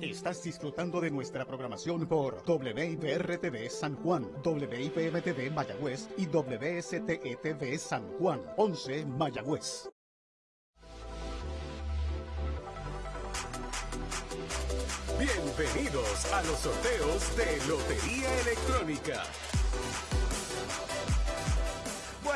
Estás disfrutando de nuestra programación por WIPR-TV San Juan, WIPM-TV Mayagüez y WSTE-TV San Juan, 11 Mayagüez. Bienvenidos a los sorteos de Lotería Electrónica.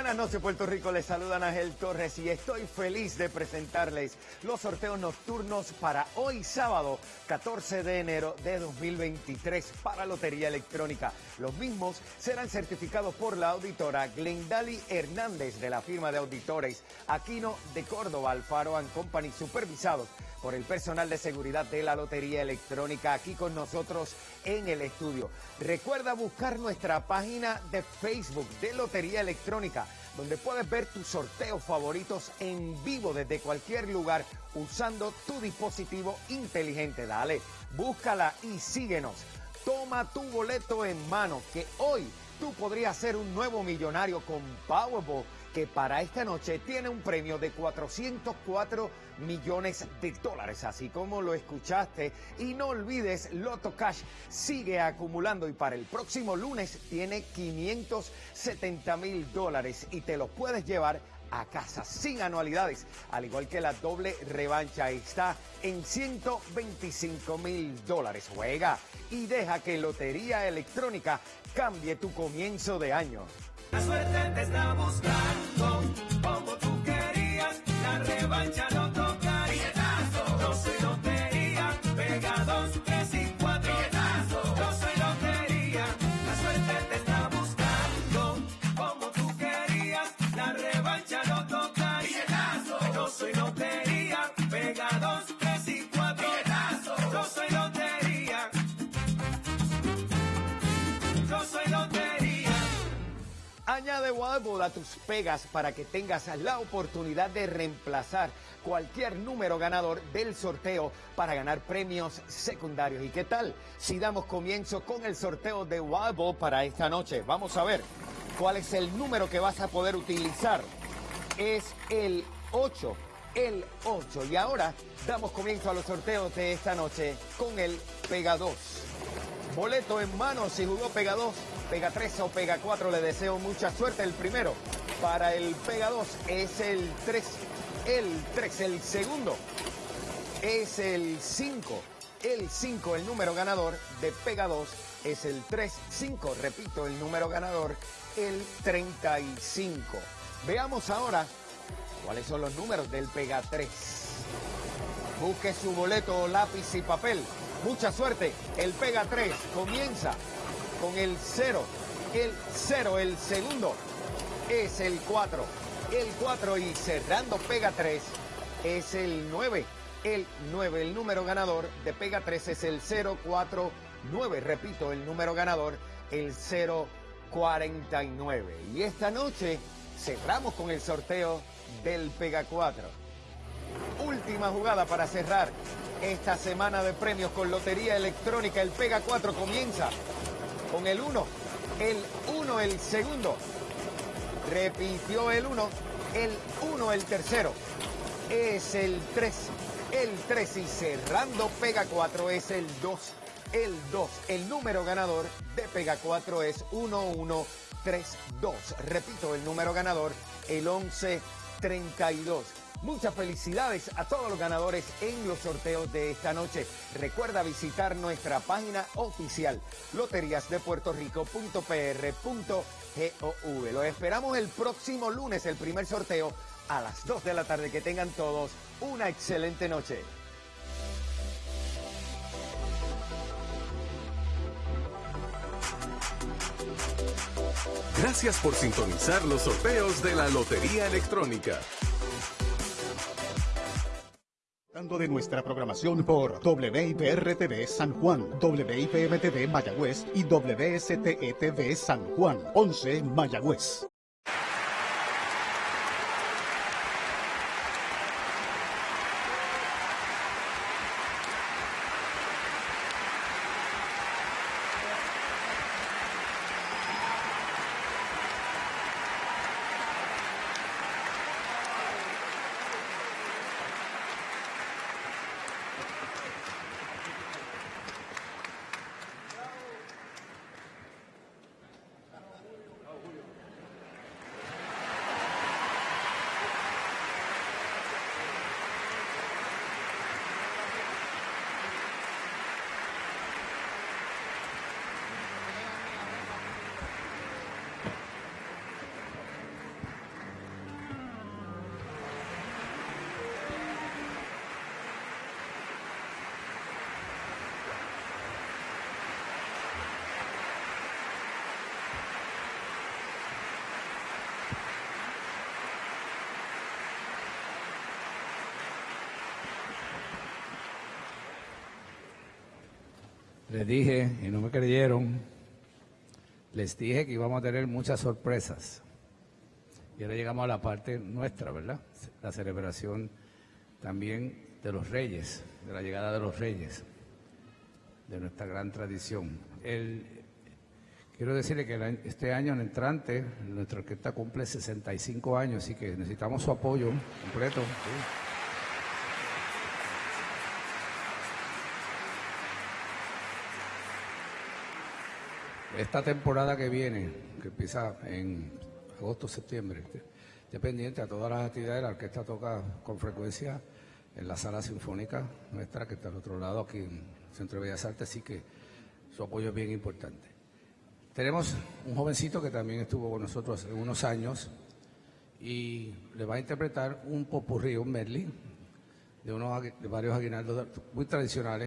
Buenas noches Puerto Rico, les saludan Ángel Torres y estoy feliz de presentarles los sorteos nocturnos para hoy sábado 14 de enero de 2023 para Lotería Electrónica. Los mismos serán certificados por la auditora Glendali Hernández de la firma de auditores Aquino de Córdoba, Alfaro Company, supervisados por el personal de seguridad de la Lotería Electrónica aquí con nosotros en el estudio. Recuerda buscar nuestra página de Facebook de Lotería Electrónica, donde puedes ver tus sorteos favoritos en vivo desde cualquier lugar usando tu dispositivo inteligente. Dale, búscala y síguenos. Toma tu boleto en mano, que hoy tú podrías ser un nuevo millonario con Powerball que para esta noche tiene un premio de 404 millones de dólares, así como lo escuchaste. Y no olvides, Loto Cash sigue acumulando y para el próximo lunes tiene 570 mil dólares y te los puedes llevar a casa sin anualidades, al igual que la doble revancha está en 125 mil dólares. Juega y deja que Lotería Electrónica cambie tu comienzo de año. La suerte te está buscando, como tú querías, la revancha no toca. Billetazo, no soy lotería, pega dos, tres y cuatro. Billetazo, no soy lotería, la suerte te está buscando, como tú querías, la revancha no toca. Billetazo, no soy lotería, pega dos, Añade Wildball a tus pegas para que tengas la oportunidad de reemplazar cualquier número ganador del sorteo para ganar premios secundarios. ¿Y qué tal si damos comienzo con el sorteo de Wildball para esta noche? Vamos a ver cuál es el número que vas a poder utilizar. Es el 8, el 8. Y ahora damos comienzo a los sorteos de esta noche con el Pega 2. Boleto en mano si jugó Pega 2, Pega 3 o Pega 4. Le deseo mucha suerte. El primero para el Pega 2 es el 3. El 3. El segundo es el 5. El 5, el número ganador de Pega 2 es el 3. 5, repito, el número ganador, el 35. Veamos ahora cuáles son los números del Pega 3. Busque su boleto, lápiz y papel. Mucha suerte. El Pega 3 comienza con el 0. El 0, el segundo es el 4. El 4 y cerrando Pega 3 es el 9. El 9, el número ganador de Pega 3 es el 049. Repito, el número ganador, el 049. Y esta noche cerramos con el sorteo del Pega 4. Última jugada para cerrar esta semana de premios con Lotería Electrónica. El Pega 4 comienza con el 1. El 1 el segundo. Repitió el 1. El 1 el tercero. Es el 3. El 3 y cerrando Pega 4 es el 2. El 2. El número ganador de Pega 4 es 1132. Repito, el número ganador, el 1132. Muchas felicidades a todos los ganadores en los sorteos de esta noche. Recuerda visitar nuestra página oficial loteriasdepuertorico.pr.gov. Los esperamos el próximo lunes, el primer sorteo a las 2 de la tarde. Que tengan todos una excelente noche. Gracias por sintonizar los sorteos de la Lotería Electrónica. De nuestra programación por WIPR-TV San Juan, WIPM-TV Mayagüez y WSTE-TV San Juan, 11 Mayagüez. Les dije y no me creyeron. Les dije que íbamos a tener muchas sorpresas. Y ahora llegamos a la parte nuestra, ¿verdad? La celebración también de los reyes, de la llegada de los reyes, de nuestra gran tradición. El, quiero decirle que este año en entrante, nuestra orquesta cumple 65 años, así que necesitamos su apoyo completo. sí. Esta temporada que viene, que empieza en agosto, septiembre, esté pendiente a todas las actividades. La orquesta toca con frecuencia en la sala sinfónica nuestra, que está al otro lado, aquí en Centro de Bellas Artes, así que su apoyo es bien importante. Tenemos un jovencito que también estuvo con nosotros hace unos años y le va a interpretar un popurrí, un medley, de, unos, de varios aguinaldos muy tradicionales.